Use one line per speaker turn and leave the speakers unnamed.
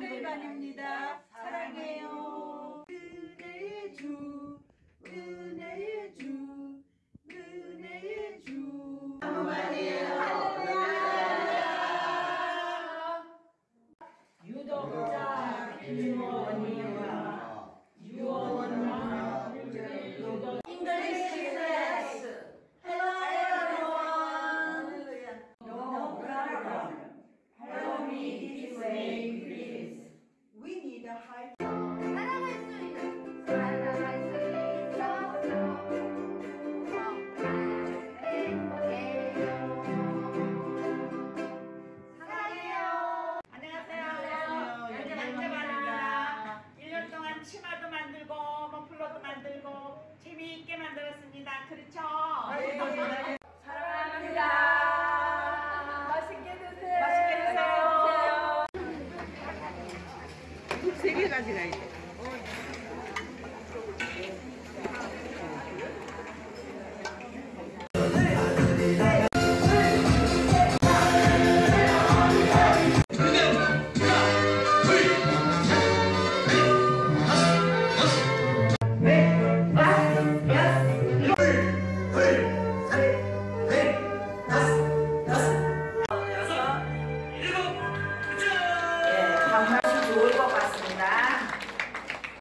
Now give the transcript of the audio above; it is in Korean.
정글 반입니다. 사랑해요.
즐겁게 만들고 재미있게 만들었습니다. 그렇죠?
사랑합니다. 맛있게 드세요. 맛있게 드세요. 세 개 가지가 있어요.